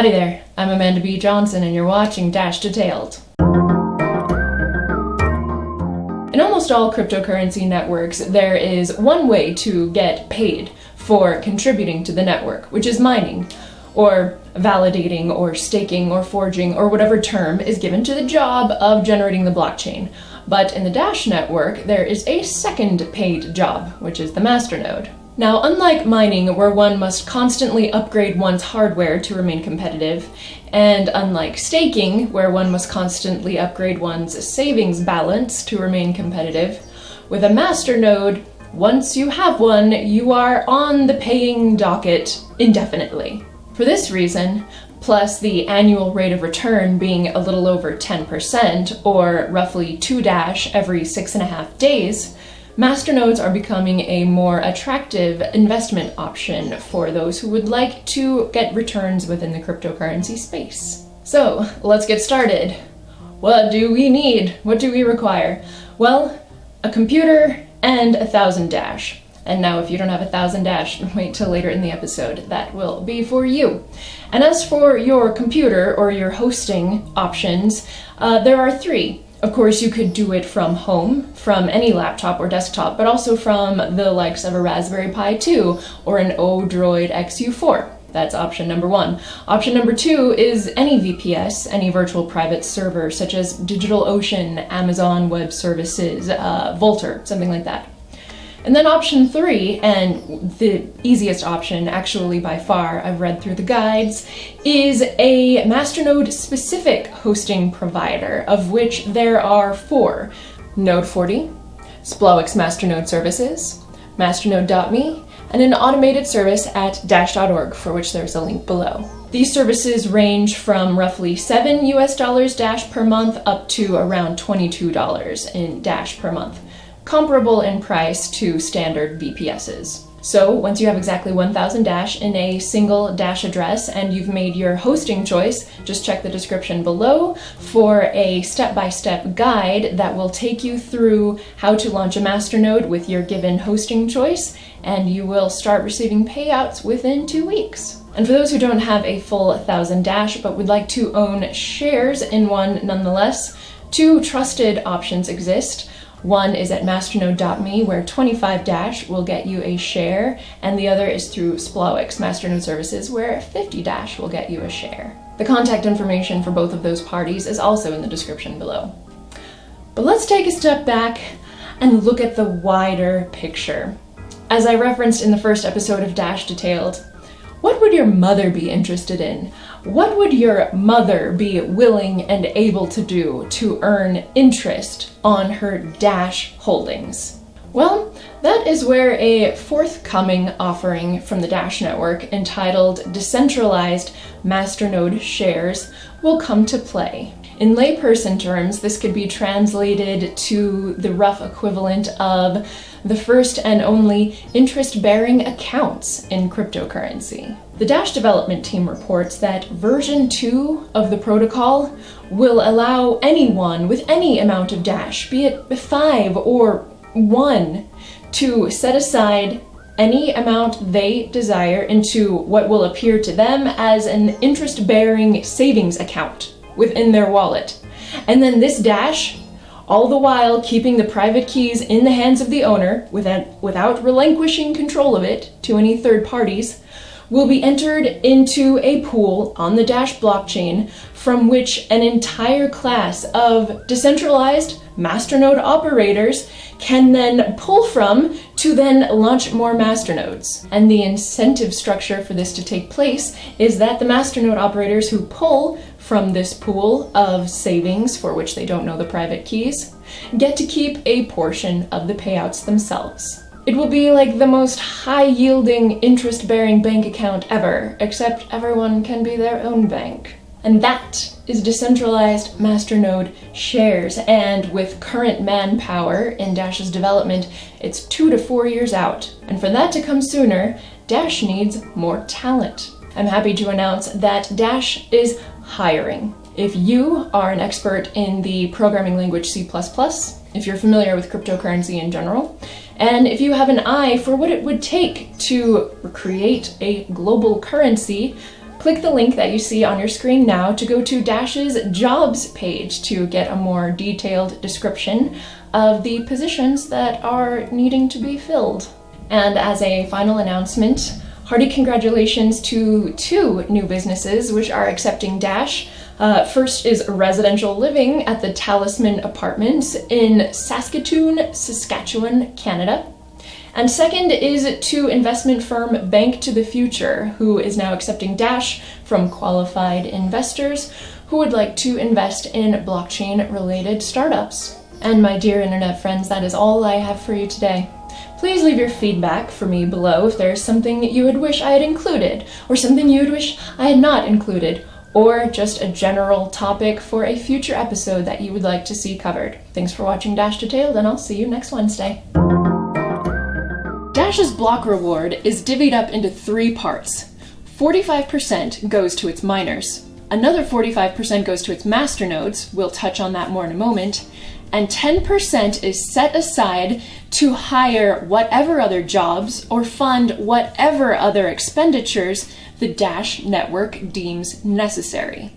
Howdy there, I'm Amanda B. Johnson and you're watching Dash Detailed. In almost all cryptocurrency networks, there is one way to get paid for contributing to the network, which is mining, or validating, or staking, or forging, or whatever term is given to the job of generating the blockchain. But in the Dash network, there is a second paid job, which is the masternode. Now, unlike mining, where one must constantly upgrade one's hardware to remain competitive, and unlike staking, where one must constantly upgrade one's savings balance to remain competitive, with a masternode, once you have one, you are on the paying docket indefinitely. For this reason, plus the annual rate of return being a little over 10%, or roughly 2 dash every six and a half days, Masternodes are becoming a more attractive investment option for those who would like to get returns within the cryptocurrency space. So let's get started. What do we need? What do we require? Well, a computer and a thousand dash. And now if you don't have a thousand dash, wait till later in the episode. That will be for you. And as for your computer or your hosting options, uh, there are three. Of course, you could do it from home, from any laptop or desktop, but also from the likes of a Raspberry Pi 2 or an Odroid XU4. That's option number one. Option number two is any VPS, any virtual private server, such as DigitalOcean, Amazon Web Services, uh, Vultr, something like that. And then option three, and the easiest option actually by far, I've read through the guides, is a Masternode specific hosting provider, of which there are four. Node 40, Splowix Masternode Services, Masternode.me, and an automated service at dash.org, for which there's a link below. These services range from roughly 7 US dollars Dash per month up to around $22 in Dash per month comparable in price to standard VPSs. So once you have exactly 1000 Dash in a single Dash address and you've made your hosting choice, just check the description below for a step-by-step -step guide that will take you through how to launch a masternode with your given hosting choice, and you will start receiving payouts within two weeks. And for those who don't have a full 1000 Dash but would like to own shares in one nonetheless, two trusted options exist. One is at masternode.me where 25 Dash will get you a share, and the other is through Splowix Masternode Services where 50 Dash will get you a share. The contact information for both of those parties is also in the description below. But let's take a step back and look at the wider picture. As I referenced in the first episode of Dash Detailed, what would your mother be interested in? What would your mother be willing and able to do to earn interest on her Dash holdings? Well, that is where a forthcoming offering from the Dash Network entitled Decentralized Masternode Shares will come to play. In layperson terms, this could be translated to the rough equivalent of the first and only interest-bearing accounts in cryptocurrency. The Dash development team reports that version 2 of the protocol will allow anyone with any amount of Dash, be it 5 or 1, to set aside any amount they desire into what will appear to them as an interest-bearing savings account within their wallet. And then this dash, all the while keeping the private keys in the hands of the owner without, without relinquishing control of it to any third parties, will be entered into a pool on the Dash blockchain from which an entire class of decentralized masternode operators can then pull from to then launch more masternodes. And the incentive structure for this to take place is that the masternode operators who pull from this pool of savings for which they don't know the private keys get to keep a portion of the payouts themselves. It will be like the most high-yielding, interest-bearing bank account ever, except everyone can be their own bank. And that is decentralized masternode shares, and with current manpower in Dash's development, it's two to four years out. And for that to come sooner, Dash needs more talent. I'm happy to announce that Dash is hiring. If you are an expert in the programming language C++, if you're familiar with cryptocurrency in general, and if you have an eye for what it would take to create a global currency Click the link that you see on your screen now to go to Dash's jobs page to get a more detailed description of the positions that are needing to be filled. And as a final announcement, hearty congratulations to two new businesses which are accepting Dash. Uh, first is residential living at the Talisman Apartments in Saskatoon, Saskatchewan, Canada. And second is to investment firm Bank to the Future, who is now accepting Dash from qualified investors who would like to invest in blockchain related startups. And my dear internet friends, that is all I have for you today. Please leave your feedback for me below if there is something you would wish I had included, or something you would wish I had not included, or just a general topic for a future episode that you would like to see covered. Thanks for watching Dash Detailed, and I'll see you next Wednesday. Dash's block reward is divvied up into three parts. 45% goes to its miners, another 45% goes to its masternodes, we'll touch on that more in a moment, and 10% is set aside to hire whatever other jobs or fund whatever other expenditures the Dash network deems necessary.